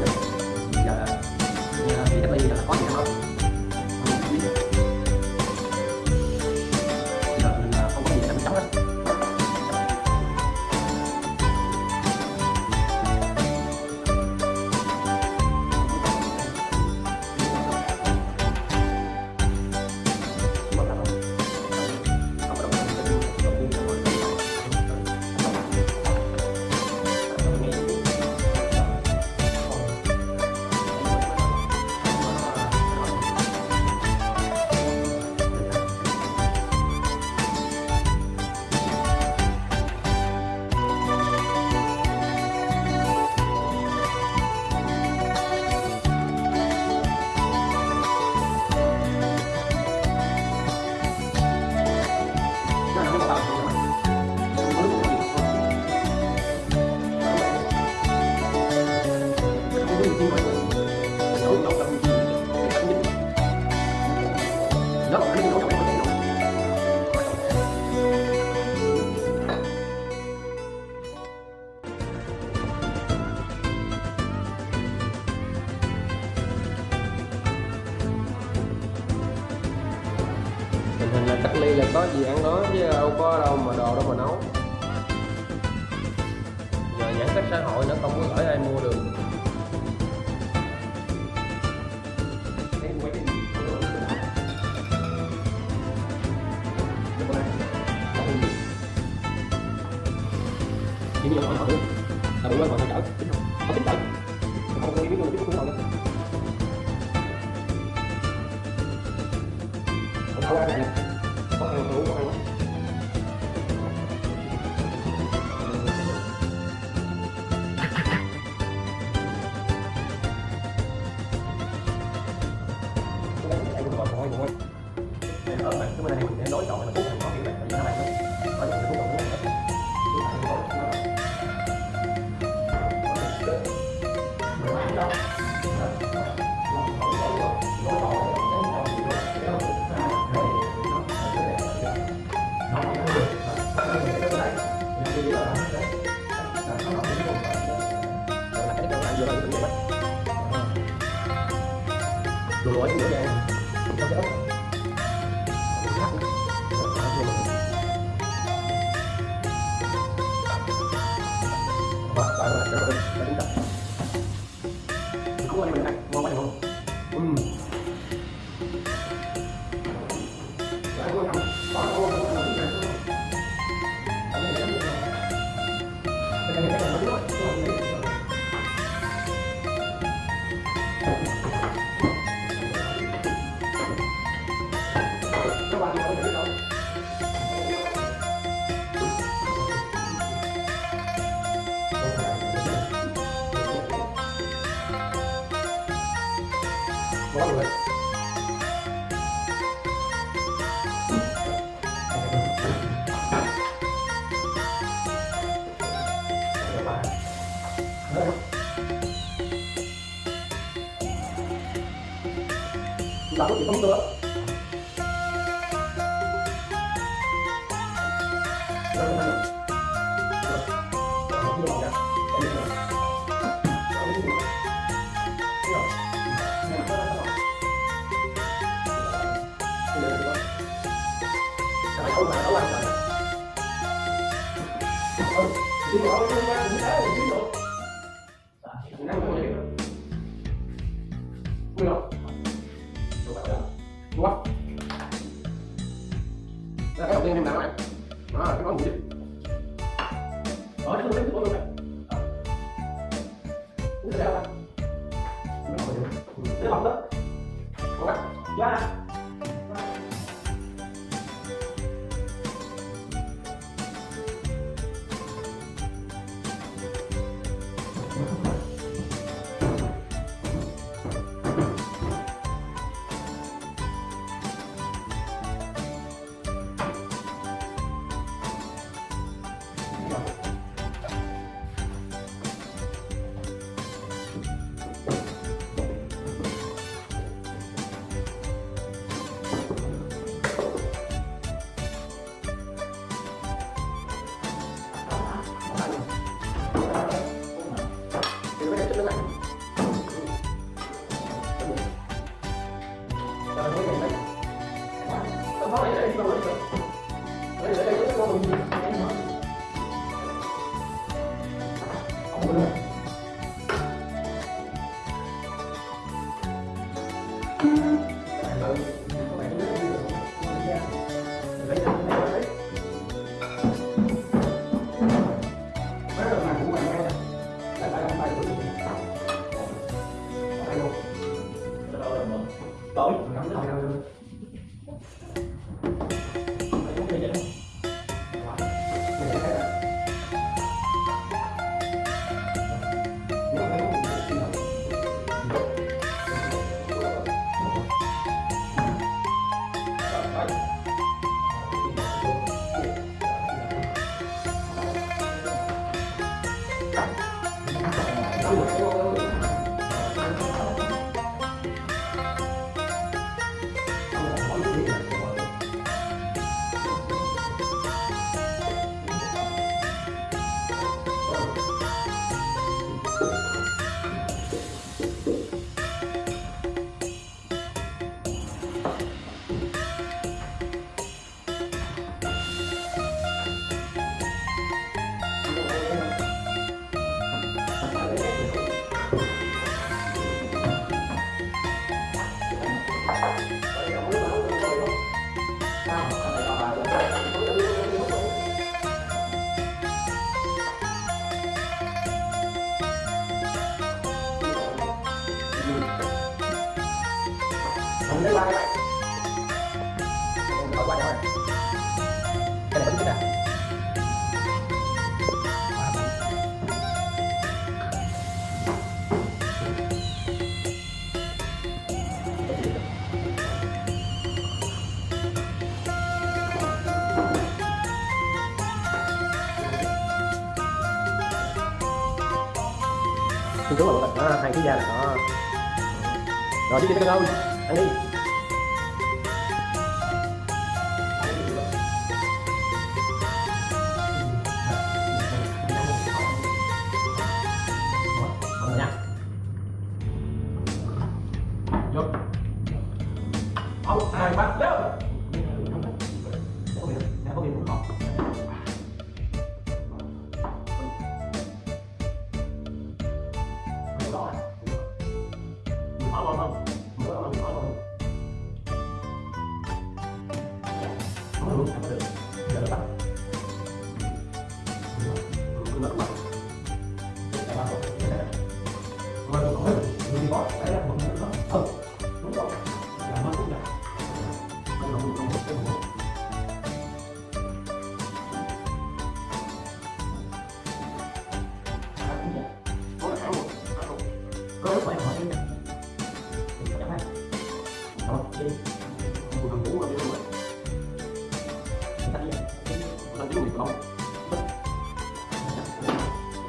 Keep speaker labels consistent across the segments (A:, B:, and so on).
A: không cách ly là có gì ăn đó chứ đâu có đâu mà đồ đâu mà nấu. Giờ giãn cách xã hội nó không có gửi ai mua được. Chỉ như hỏi hỏi? Là đủ quên hỏi chở. Tính không có tính chở Ngon rồi. Chúng ta có thể không nữa. What? Đây, cái đầu tiên em làm này. Đó, cái món gì? Ở đây luôn đấy, luôn này. Cái gì đó? Cái bọc đó. Ok. Dạ. Tối. Không qua đây Cái này vẫn chút đặt Chúng chú là một đó, hai cái da là đó Rồi đi đi cái đâu Ăn đi.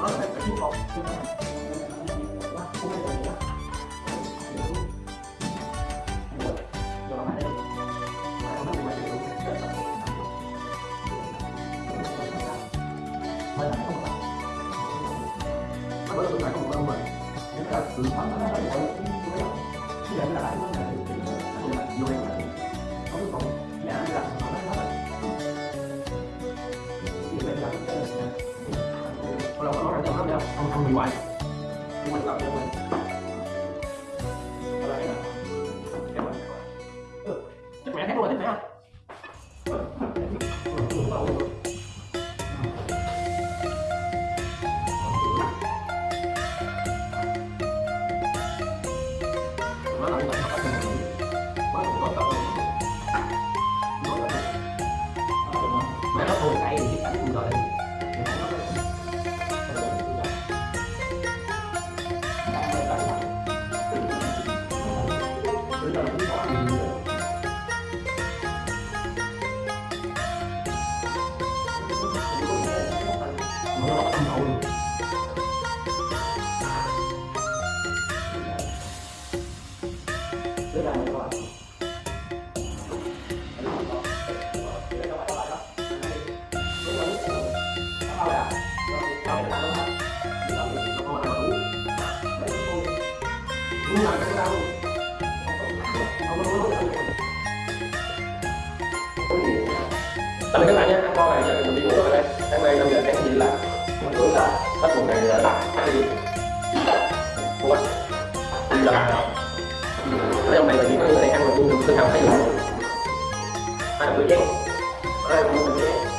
A: Nó là phải Không bị hoài Nhưng làm cho mình nó là tâm các bạn tạm biệt các bạn nhé ăn ngon này giờ mình đi ngủ rồi đây. Sáng nay năm giờ sáng thì đi làm mình là hết một này là đặt cái gì Ủa, đi làm nào ông này là chỉ tôi này ăn mà tôi tự hào thấy được ai là người chén hai đồng người chén